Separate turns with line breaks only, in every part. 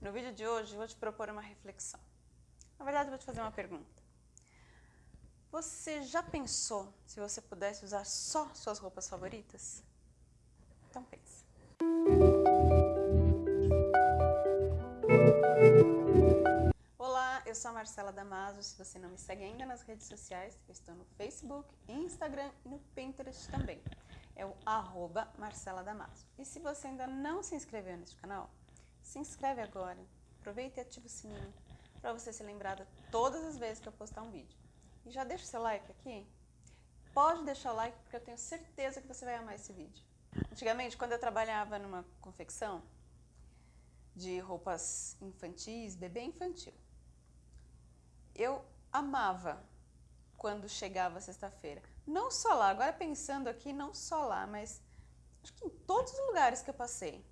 No vídeo de hoje vou te propor uma reflexão. Na verdade vou te fazer uma pergunta. Você já pensou se você pudesse usar só suas roupas favoritas? Então pense. Olá, eu sou a Marcela Damaso. Se você não me segue ainda nas redes sociais, eu estou no Facebook, Instagram e no Pinterest também. É o arroba Marcela Damaso. E se você ainda não se inscreveu neste canal, se inscreve agora, aproveita e ativa o sininho para você ser lembrada todas as vezes que eu postar um vídeo. E já deixa o seu like aqui. Pode deixar o like porque eu tenho certeza que você vai amar esse vídeo. Antigamente, quando eu trabalhava numa confecção de roupas infantis, bebê infantil, eu amava quando chegava sexta-feira. Não só lá, agora pensando aqui, não só lá, mas acho que em todos os lugares que eu passei.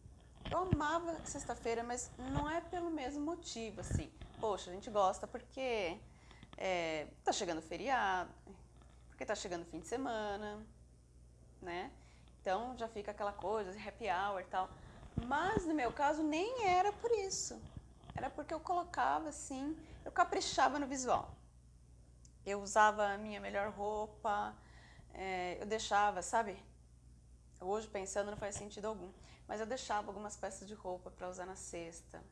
Eu amava sexta-feira, mas não é pelo mesmo motivo, assim. Poxa, a gente gosta porque é, tá chegando feriado, porque tá chegando fim de semana, né? Então já fica aquela coisa, happy hour e tal. Mas no meu caso nem era por isso. Era porque eu colocava assim, eu caprichava no visual. Eu usava a minha melhor roupa, é, eu deixava, sabe? Hoje pensando não faz sentido algum mas eu deixava algumas peças de roupa para usar na sexta.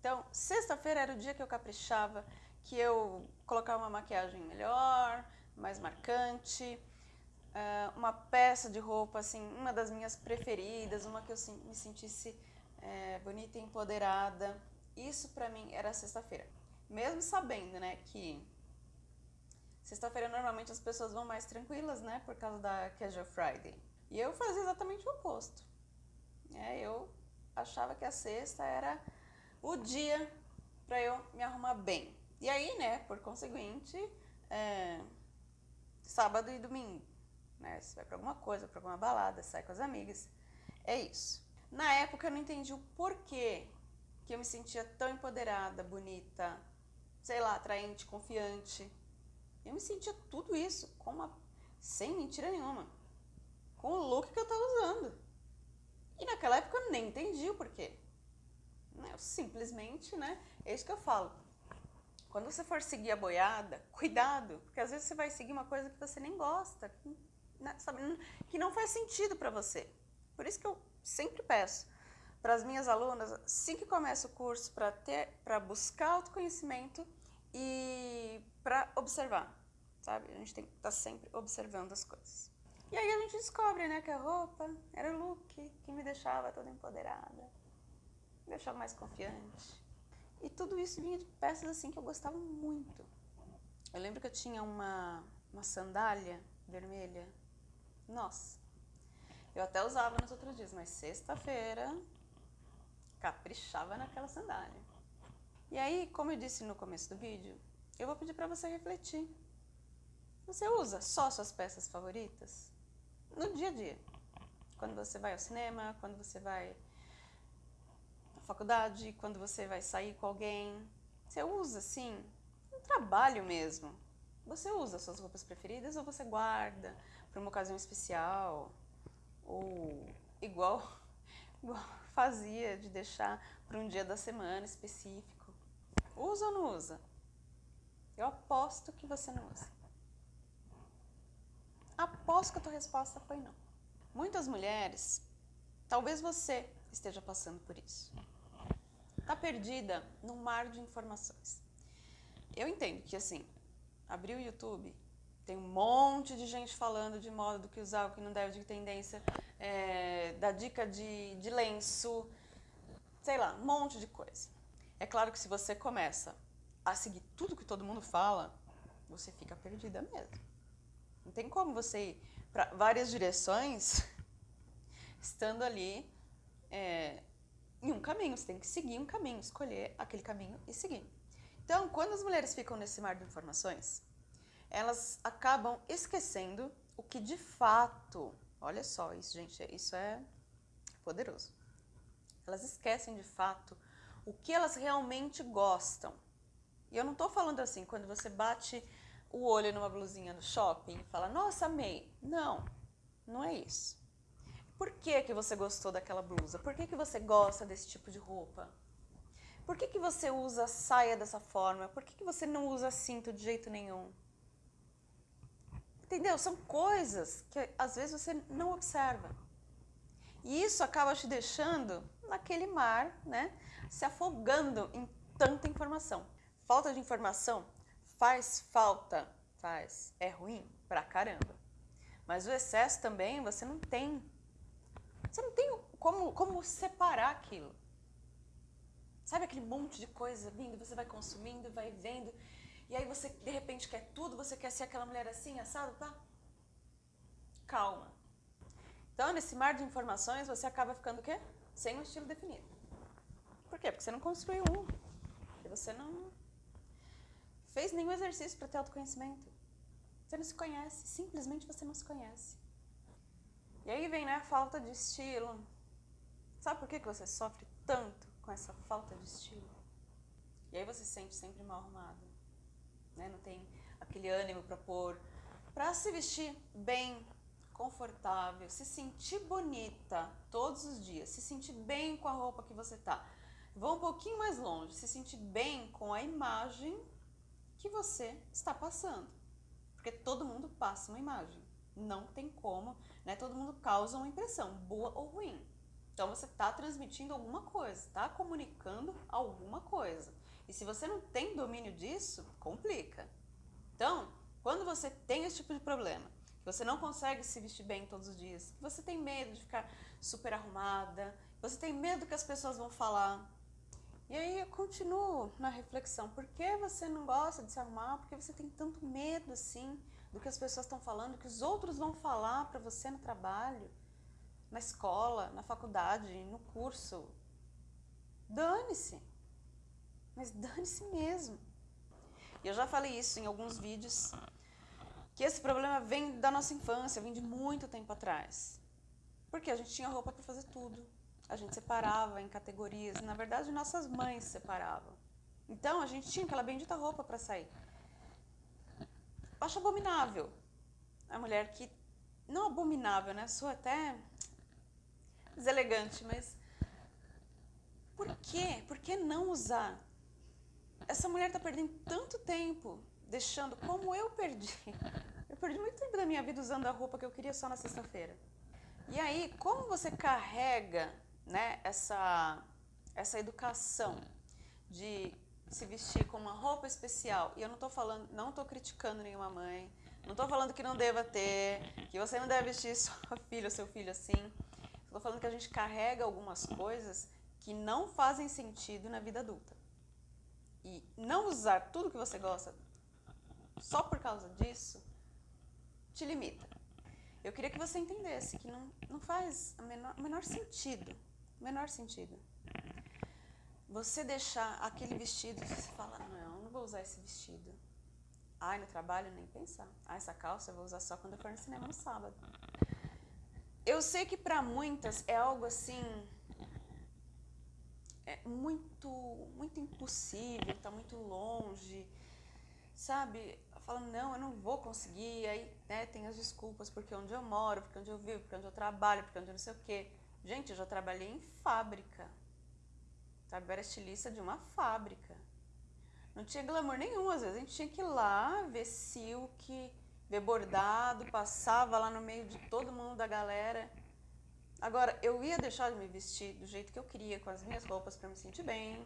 Então, sexta-feira era o dia que eu caprichava, que eu colocava uma maquiagem melhor, mais marcante, uh, uma peça de roupa, assim, uma das minhas preferidas, uma que eu me sentisse é, bonita e empoderada. Isso para mim era sexta-feira. Mesmo sabendo, né, que sexta-feira normalmente as pessoas vão mais tranquilas, né, por causa da Casual Friday. E eu fazia exatamente o oposto. É, eu achava que a sexta era o dia para eu me arrumar bem. E aí, né, por conseguinte, é, sábado e domingo, né, você vai para alguma coisa, para alguma balada, sai com as amigas, é isso. Na época eu não entendi o porquê que eu me sentia tão empoderada, bonita, sei lá, atraente, confiante. Eu me sentia tudo isso com uma, sem mentira nenhuma, com o look que eu estava usando. E naquela época eu nem entendi o porquê. Né, eu simplesmente, né? É isso que eu falo. Quando você for seguir a boiada, cuidado, porque às vezes você vai seguir uma coisa que você nem gosta, que, né, sabe, que não faz sentido para você. Por isso que eu sempre peço para as minhas alunas, assim que começa o curso, para ter, para buscar autoconhecimento e para observar, sabe? A gente tem que estar tá sempre observando as coisas. E aí a gente descobre, né, que a roupa era o look que me deixava toda empoderada, me deixava mais confiante. E tudo isso vinha de peças assim que eu gostava muito. Eu lembro que eu tinha uma, uma sandália vermelha. Nossa, eu até usava nos outros dias, mas sexta-feira caprichava naquela sandália. E aí, como eu disse no começo do vídeo, eu vou pedir para você refletir. Você usa só suas peças favoritas? No dia a dia. Quando você vai ao cinema, quando você vai à faculdade, quando você vai sair com alguém. Você usa, assim, no trabalho mesmo. Você usa suas roupas preferidas ou você guarda para uma ocasião especial? Ou igual, igual fazia de deixar para um dia da semana específico. Usa ou não usa? Eu aposto que você não usa. Aposto que a tua resposta foi não. Muitas mulheres, talvez você esteja passando por isso. Está perdida num mar de informações. Eu entendo que assim, abrir o YouTube, tem um monte de gente falando de moda, do que usar, o que não deve, de tendência, é, da dica de, de lenço, sei lá, um monte de coisa. É claro que se você começa a seguir tudo que todo mundo fala, você fica perdida mesmo. Não tem como você ir para várias direções estando ali é, em um caminho. Você tem que seguir um caminho, escolher aquele caminho e seguir. Então, quando as mulheres ficam nesse mar de informações, elas acabam esquecendo o que de fato, olha só, isso, gente, isso é poderoso. Elas esquecem de fato o que elas realmente gostam. E eu não estou falando assim, quando você bate o olho numa blusinha no shopping e fala, nossa, amei. Não, não é isso. Por que, que você gostou daquela blusa? Por que, que você gosta desse tipo de roupa? Por que, que você usa saia dessa forma? Por que, que você não usa cinto de jeito nenhum? Entendeu? São coisas que às vezes você não observa. E isso acaba te deixando naquele mar, né? Se afogando em tanta informação. Falta de informação faz falta, faz. É ruim pra caramba. Mas o excesso também você não tem. Você não tem como, como separar aquilo. Sabe aquele monte de coisa vindo, você vai consumindo, vai vendo, e aí você de repente quer tudo, você quer ser aquela mulher assim, assado, tá? Calma. Então, nesse mar de informações, você acaba ficando o quê? Sem um estilo definido. Por quê? Porque você não construiu um. Porque você não fez nenhum exercício para ter autoconhecimento. Você não se conhece, simplesmente você não se conhece. E aí vem né, a falta de estilo. Sabe por que, que você sofre tanto com essa falta de estilo? E aí você se sente sempre mal arrumado. Né? Não tem aquele ânimo para pôr, para se vestir bem, confortável, se sentir bonita todos os dias, se sentir bem com a roupa que você tá. Vou um pouquinho mais longe, se sentir bem com a imagem que você está passando. Porque todo mundo passa uma imagem. Não tem como, né? Todo mundo causa uma impressão, boa ou ruim. Então você está transmitindo alguma coisa, está comunicando alguma coisa. E se você não tem domínio disso, complica. Então, quando você tem esse tipo de problema, que você não consegue se vestir bem todos os dias, que você tem medo de ficar super arrumada, você tem medo que as pessoas vão falar. E aí eu continuo na reflexão, por que você não gosta de se arrumar? Por que você tem tanto medo assim do que as pessoas estão falando, que os outros vão falar para você no trabalho, na escola, na faculdade, no curso? Dane-se. Mas dane-se mesmo. E eu já falei isso em alguns vídeos que esse problema vem da nossa infância, vem de muito tempo atrás. Porque a gente tinha roupa para fazer tudo. A gente separava em categorias. Na verdade, nossas mães separavam. Então, a gente tinha aquela bendita roupa para sair. Acho abominável a mulher que... Não abominável, né? Sou até deselegante, mas... Por quê? Por que não usar? Essa mulher está perdendo tanto tempo deixando como eu perdi. Eu perdi muito tempo da minha vida usando a roupa que eu queria só na sexta-feira. E aí, como você carrega né, essa, essa educação de se vestir com uma roupa especial, e eu não estou falando, não estou criticando nenhuma mãe, não estou falando que não deva ter, que você não deve vestir sua filha ou seu filho assim. Estou falando que a gente carrega algumas coisas que não fazem sentido na vida adulta. E não usar tudo que você gosta só por causa disso, te limita. Eu queria que você entendesse que não, não faz o menor, menor sentido, menor sentido. Você deixar aquele vestido, você fala, não, não vou usar esse vestido. Ai, no trabalho nem pensar. Ah, essa calça eu vou usar só quando eu for no cinema no sábado. Eu sei que para muitas é algo assim é muito muito impossível, está muito longe, sabe? falando, não, eu não vou conseguir, aí né, tem as desculpas, porque onde eu moro, porque onde eu vivo, porque onde eu trabalho, porque onde eu não sei o quê. Gente, eu já trabalhei em fábrica, eu era estilista de uma fábrica. Não tinha glamour nenhum, às vezes a gente tinha que ir lá ver silk, ver bordado, passava lá no meio de todo mundo da galera. Agora, eu ia deixar de me vestir do jeito que eu queria, com as minhas roupas, para me sentir bem,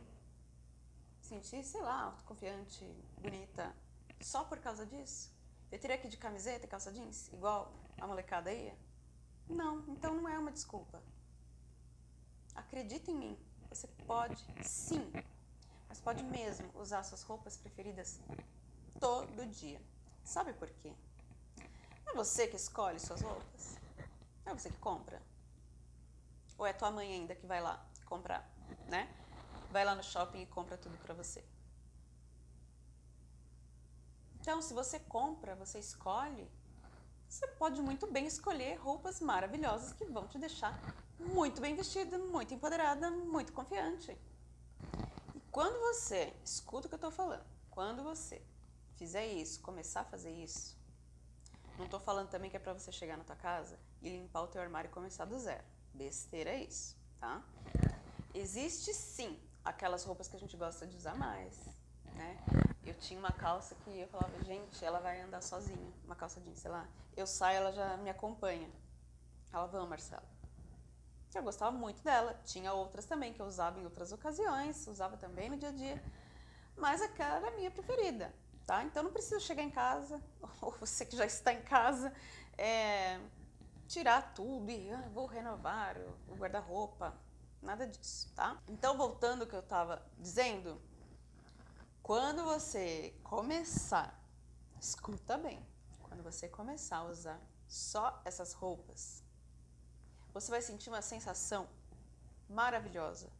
sentir, sei lá, autoconfiante, bonita. Só por causa disso? Eu teria que ir de camiseta e calça jeans, igual a molecada ia? Não, então não é uma desculpa. Acredita em mim, você pode sim, mas pode mesmo usar suas roupas preferidas todo dia. Sabe por quê? É você que escolhe suas roupas? É você que compra? Ou é tua mãe ainda que vai lá comprar, né? Vai lá no shopping e compra tudo pra você. Então, se você compra, você escolhe, você pode muito bem escolher roupas maravilhosas que vão te deixar muito bem vestida, muito empoderada, muito confiante. E quando você, escuta o que eu estou falando, quando você fizer isso, começar a fazer isso, não estou falando também que é para você chegar na tua casa e limpar o teu armário e começar do zero. Besteira é isso, tá? Existe sim aquelas roupas que a gente gosta de usar mais, né? Eu tinha uma calça que eu falava, gente, ela vai andar sozinha, uma calça jeans, sei lá. Eu saio, ela já me acompanha. Ela, vamos, Marcela. Eu gostava muito dela. Tinha outras também que eu usava em outras ocasiões, usava também no dia a dia. Mas aquela era a minha preferida, tá? Então não precisa chegar em casa, ou você que já está em casa, é, tirar tudo e ah, vou renovar o guarda-roupa. Nada disso, tá? Então, voltando ao que eu estava dizendo, quando você começar, escuta bem, quando você começar a usar só essas roupas, você vai sentir uma sensação maravilhosa.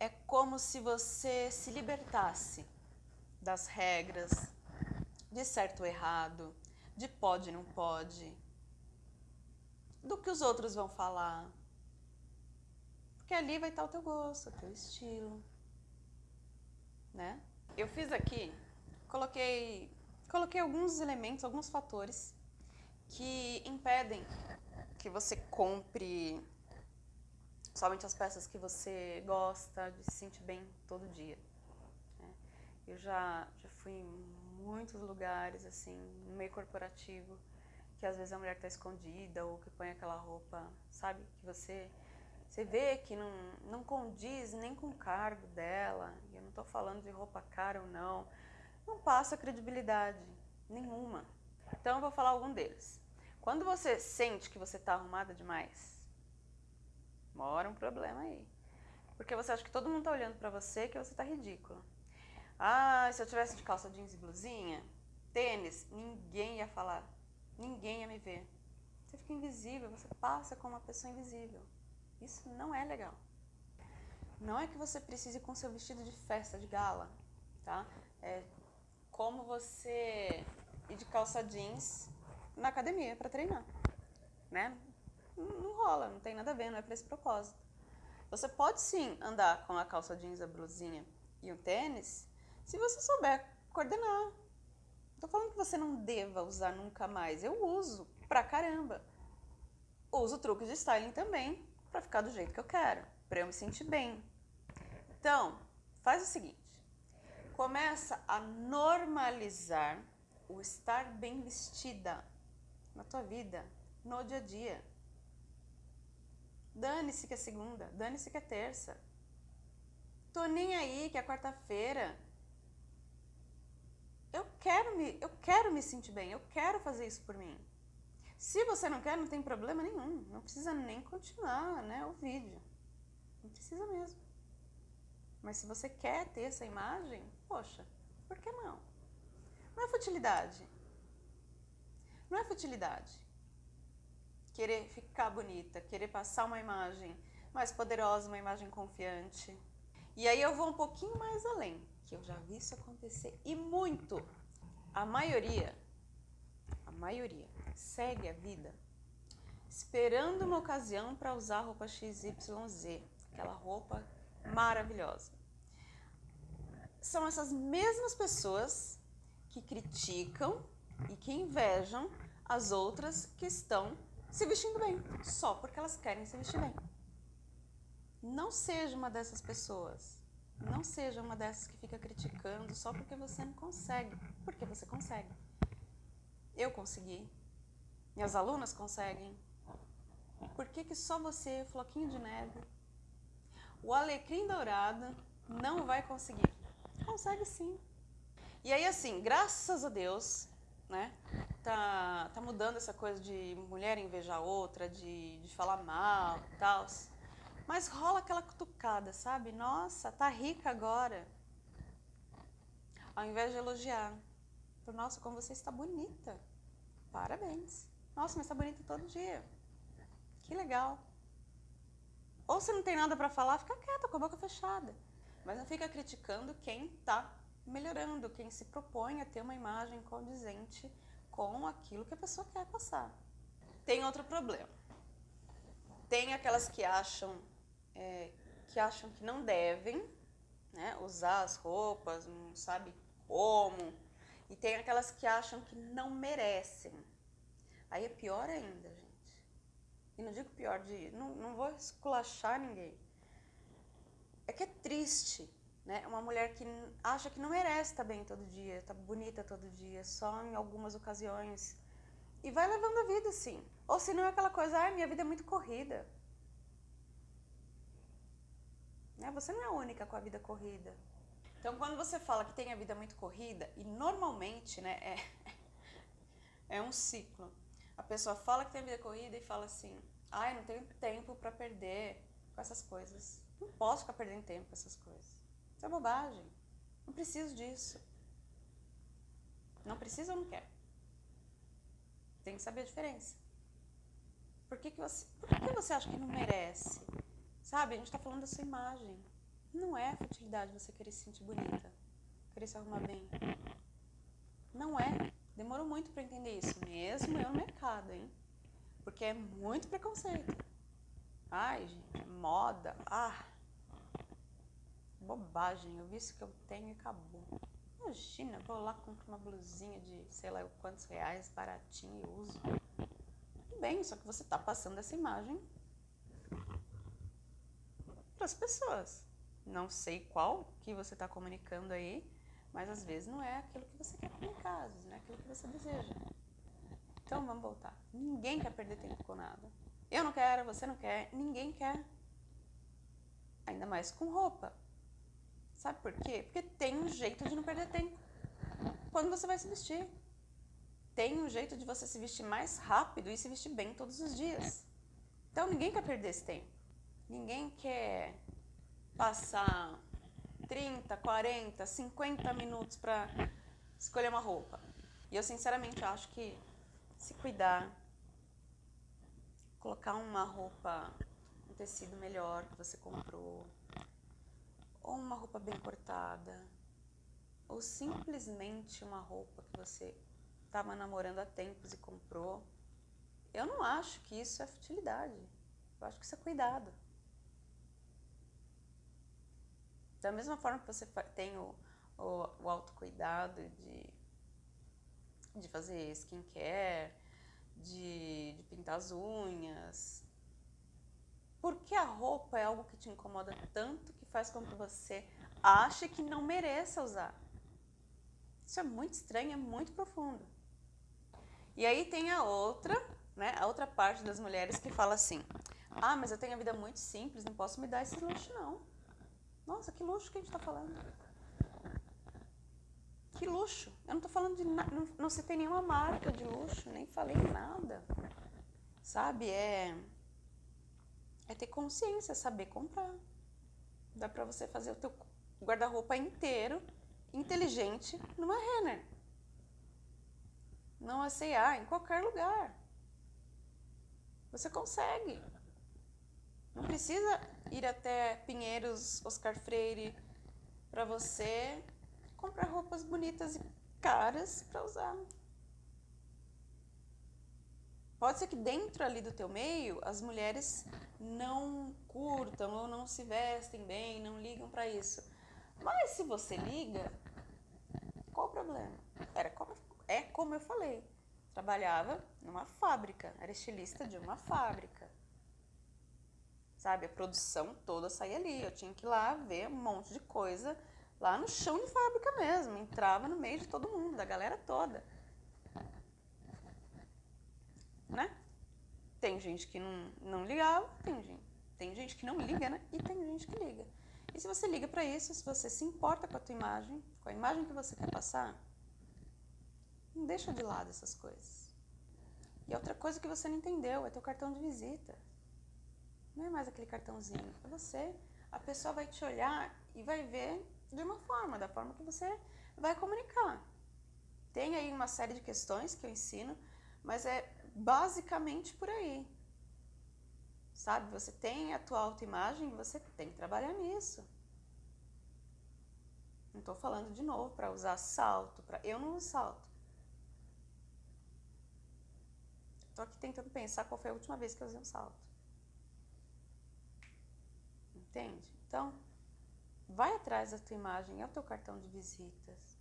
É como se você se libertasse das regras, de certo ou errado, de pode e não pode, do que os outros vão falar. Porque ali vai estar o teu gosto, o teu estilo né? Eu fiz aqui, coloquei, coloquei alguns elementos, alguns fatores que impedem que você compre somente as peças que você gosta de se sentir bem todo dia. Né? Eu já, já fui em muitos lugares, assim, no meio corporativo, que às vezes a mulher está escondida ou que põe aquela roupa, sabe, que você você vê que não, não condiz nem com o cargo dela, eu não estou falando de roupa cara ou não, não passa credibilidade nenhuma. Então eu vou falar algum deles. Quando você sente que você está arrumada demais, mora um problema aí. Porque você acha que todo mundo está olhando para você que você está ridícula. Ah, se eu tivesse de calça jeans e blusinha, tênis, ninguém ia falar. Ninguém ia me ver. Você fica invisível, você passa como uma pessoa invisível. Isso não é legal. Não é que você precise com seu vestido de festa, de gala, tá? É como você ir de calça jeans na academia para treinar, né? Não rola, não tem nada a ver, não é para esse propósito. Você pode sim andar com a calça jeans, a blusinha e o tênis, se você souber coordenar. Tô falando que você não deva usar nunca mais. Eu uso pra caramba. Uso truques de styling também, para ficar do jeito que eu quero, para eu me sentir bem. Então, faz o seguinte, começa a normalizar o estar bem vestida na tua vida, no dia a dia. Dane-se que é segunda, dane-se que é terça. Tô nem aí que é quarta-feira. Eu quero me, eu quero me sentir bem, eu quero fazer isso por mim. Se você não quer, não tem problema nenhum. Não precisa nem continuar né, o vídeo. Não precisa mesmo. Mas se você quer ter essa imagem, poxa, por que não? Não é futilidade. Não é futilidade. Querer ficar bonita, querer passar uma imagem mais poderosa, uma imagem confiante. E aí eu vou um pouquinho mais além, que eu já vi isso acontecer e muito. A maioria, a maioria, segue a vida esperando uma ocasião para usar a roupa XYZ, aquela roupa maravilhosa. São essas mesmas pessoas que criticam e que invejam as outras que estão se vestindo bem, só porque elas querem se vestir bem. Não seja uma dessas pessoas. Não seja uma dessas que fica criticando só porque você não consegue, porque você consegue. Eu consegui, minhas alunas conseguem. Por que, que só você, floquinho de neve, o alecrim dourado, não vai conseguir? Consegue sim. E aí, assim, graças a Deus, né, tá, tá mudando essa coisa de mulher invejar outra, de, de falar mal e tal. Mas rola aquela cutucada, sabe? Nossa, tá rica agora. Ao invés de elogiar. Nossa, como você está bonita. Parabéns. Nossa, mas tá bonita todo dia. Que legal. Ou se não tem nada para falar, fica quieta, com a boca fechada. Mas não fica criticando quem está melhorando, quem se propõe a ter uma imagem condizente com aquilo que a pessoa quer passar. Tem outro problema. Tem aquelas que acham, é, que acham que não devem né, usar as roupas, não sabe como. E tem aquelas que acham que não merecem. Aí é pior ainda, gente. E não digo pior de. Não, não vou esculachar ninguém. é que é triste, né? Uma mulher que acha que não merece estar bem todo dia, estar bonita todo dia, só em algumas ocasiões. E vai levando a vida assim. Ou se não é aquela coisa, ah, minha vida é muito corrida. Né? Você não é a única com a vida corrida. Então, quando você fala que tem a vida muito corrida, e normalmente, né, é, é um ciclo. A pessoa fala que tem vida corrida e fala assim, ai, não tenho tempo para perder com essas coisas. Não posso ficar perdendo tempo com essas coisas. Isso é bobagem. Não preciso disso. Não precisa ou não quer. Tem que saber a diferença. Por que, que, você, por que, que você acha que não merece? Sabe, a gente está falando da sua imagem. Não é futilidade você querer se sentir bonita, querer se arrumar bem. É. Muito para entender isso, mesmo eu no mercado, hein? Porque é muito preconceito. Ai, gente, moda. Ah, bobagem. Eu vi isso que eu tenho e acabou. Imagina, vou lá comprar uma blusinha de sei lá quantos reais, baratinho e uso. Tudo bem, só que você está passando essa imagem para as pessoas. Não sei qual que você está comunicando aí, mas às vezes não é aquilo que você quer comunicar, às vezes não é aquilo que você deseja. Então vamos voltar. Ninguém quer perder tempo com nada. Eu não quero, você não quer, ninguém quer. Ainda mais com roupa. Sabe por quê? Porque tem um jeito de não perder tempo. Quando você vai se vestir. Tem um jeito de você se vestir mais rápido e se vestir bem todos os dias. Então ninguém quer perder esse tempo. Ninguém quer passar 30, 40, 50 minutos para escolher uma roupa. E eu sinceramente acho que se cuidar, colocar uma roupa, um tecido melhor que você comprou, ou uma roupa bem cortada, ou simplesmente uma roupa que você estava namorando há tempos e comprou, eu não acho que isso é futilidade. Eu acho que isso é cuidado. Da mesma forma que você tem o, o, o autocuidado de, de fazer skincare, de, de pintar as unhas, por que a roupa é algo que te incomoda tanto que faz com que você ache que não mereça usar? Isso é muito estranho, é muito profundo. E aí tem a outra, né, a outra parte das mulheres que fala assim, ah, mas eu tenho a vida muito simples, não posso me dar esse luxo não. Nossa, que luxo que a gente está falando. Que luxo. Eu não estou falando de nada, não, não citei nenhuma marca de luxo, nem falei nada. Sabe, é, é ter consciência, saber comprar. Dá para você fazer o teu guarda-roupa inteiro, inteligente, numa Renner. Não a C&A, em qualquer lugar. Você consegue. Não precisa ir até Pinheiros, Oscar Freire, para você comprar roupas bonitas e caras para usar. Pode ser que dentro ali do teu meio as mulheres não curtam ou não se vestem bem, não ligam para isso. Mas se você liga, qual o problema? Era como, é como eu falei. Trabalhava numa fábrica, era estilista de uma fábrica sabe? A produção toda saía ali. Eu tinha que ir lá ver um monte de coisa lá no chão de fábrica mesmo. Entrava no meio de todo mundo, da galera toda. Né? Tem gente que não, não ligava, tem gente, tem gente que não liga, né? E tem gente que liga. E se você liga para isso, se você se importa com a tua imagem, com a imagem que você quer passar, não deixa de lado essas coisas. E outra coisa que você não entendeu é teu cartão de visita. Não é mais aquele cartãozinho, é você. A pessoa vai te olhar e vai ver de uma forma, da forma que você vai comunicar. Tem aí uma série de questões que eu ensino, mas é basicamente por aí. Sabe, você tem a tua autoimagem, você tem que trabalhar nisso. Não estou falando de novo para usar salto, pra... eu não uso salto. Estou aqui tentando pensar qual foi a última vez que eu usei um salto. Entende? Então, vai atrás da tua imagem, é o teu cartão de visitas.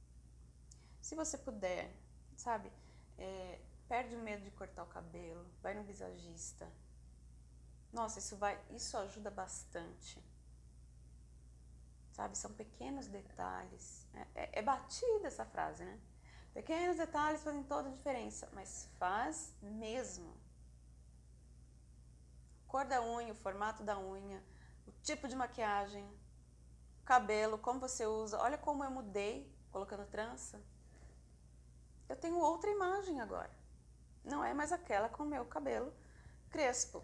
Se você puder, sabe, é, perde o medo de cortar o cabelo, vai no visagista. Nossa, isso, vai, isso ajuda bastante. Sabe, são pequenos detalhes. É, é, é batida essa frase, né? Pequenos detalhes fazem toda a diferença, mas faz mesmo. Cor da unha, o formato da unha, o tipo de maquiagem, cabelo, como você usa. Olha como eu mudei colocando trança. Eu tenho outra imagem agora. Não é mais aquela com o meu cabelo crespo,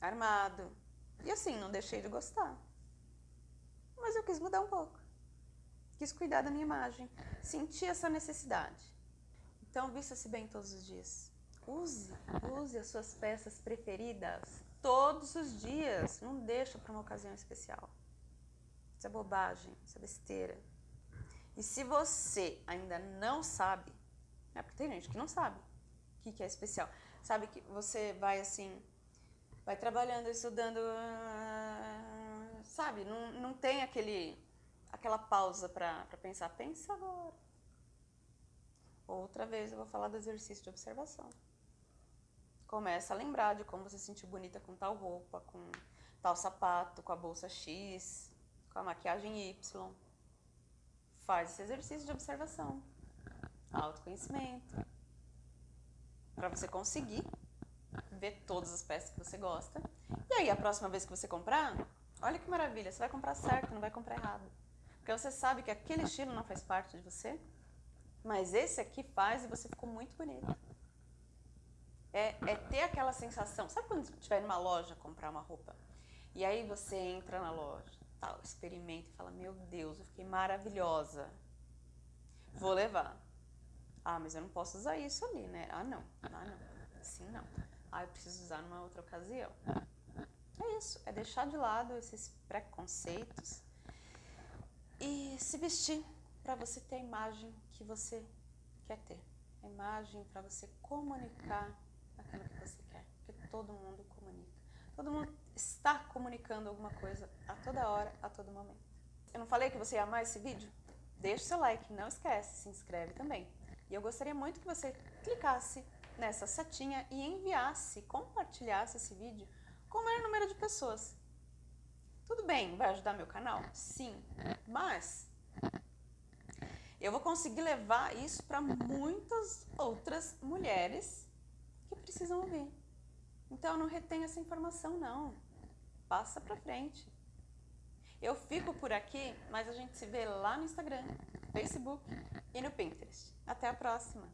armado. E assim, não deixei de gostar. Mas eu quis mudar um pouco quis cuidar da minha imagem, senti essa necessidade. Então, vista-se bem todos os dias. Use, use as suas peças preferidas todos os dias. Não deixa para uma ocasião especial. Isso é bobagem, isso é besteira. E se você ainda não sabe, é porque tem gente que não sabe o que, que é especial. Sabe que você vai assim, vai trabalhando, estudando, sabe? Não, não tem aquele aquela pausa para pensar, pensa agora. Outra vez eu vou falar do exercício de observação. Começa a lembrar de como você se sentiu bonita com tal roupa, com tal sapato, com a bolsa X, com a maquiagem Y. Faz esse exercício de observação. Autoconhecimento. Para você conseguir ver todas as peças que você gosta. E aí, a próxima vez que você comprar, olha que maravilha, você vai comprar certo, não vai comprar errado. Porque você sabe que aquele estilo não faz parte de você, mas esse aqui faz e você ficou muito bonita. É, é ter aquela sensação, sabe quando estiver numa loja comprar uma roupa? E aí você entra na loja, tal, experimenta e fala, meu Deus, eu fiquei maravilhosa. Vou levar. Ah, mas eu não posso usar isso ali, né? Ah, não. Ah, não. Assim não. Ah, eu preciso usar numa outra ocasião. É isso, é deixar de lado esses preconceitos e se vestir para você ter a imagem que você quer ter. A imagem para você comunicar aquilo que você quer. Porque todo mundo comunica. Todo mundo está comunicando alguma coisa a toda hora, a todo momento. Eu não falei que você ia amar esse vídeo? Deixe seu like, não esquece, se inscreve também. E eu gostaria muito que você clicasse nessa setinha e enviasse, compartilhasse esse vídeo com o maior número de pessoas. Tudo bem, vai ajudar meu canal? Sim, mas eu vou conseguir levar isso para muitas outras mulheres que precisam ouvir. Então não retenha essa informação não. Passa para frente. Eu fico por aqui, mas a gente se vê lá no Instagram, Facebook e no Pinterest. Até a próxima!